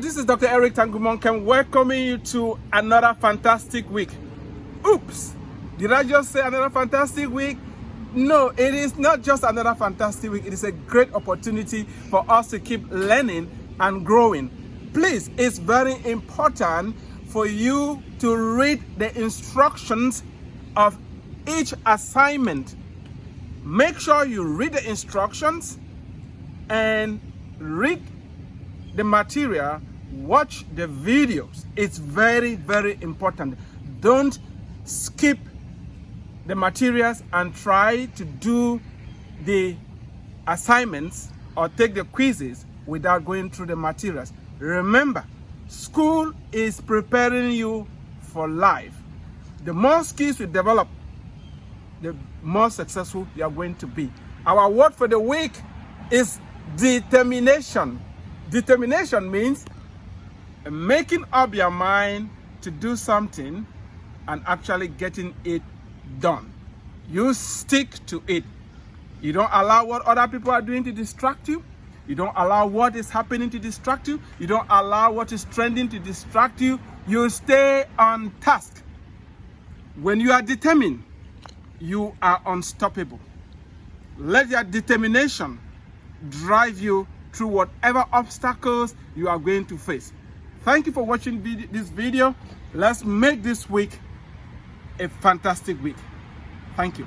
This is Dr. Eric Tangumonkem welcoming you to another fantastic week. Oops, did I just say another fantastic week? No, it is not just another fantastic week. It is a great opportunity for us to keep learning and growing. Please, it's very important for you to read the instructions of each assignment. Make sure you read the instructions and read the material, watch the videos. It's very, very important. Don't skip the materials and try to do the assignments or take the quizzes without going through the materials. Remember, school is preparing you for life. The more skills you develop, the more successful you are going to be. Our word for the week is determination. Determination means making up your mind to do something and actually getting it done. You stick to it. You don't allow what other people are doing to distract you. You don't allow what is happening to distract you. You don't allow what is trending to distract you. You stay on task. When you are determined, you are unstoppable. Let your determination drive you through whatever obstacles you are going to face. Thank you for watching this video. Let's make this week a fantastic week. Thank you.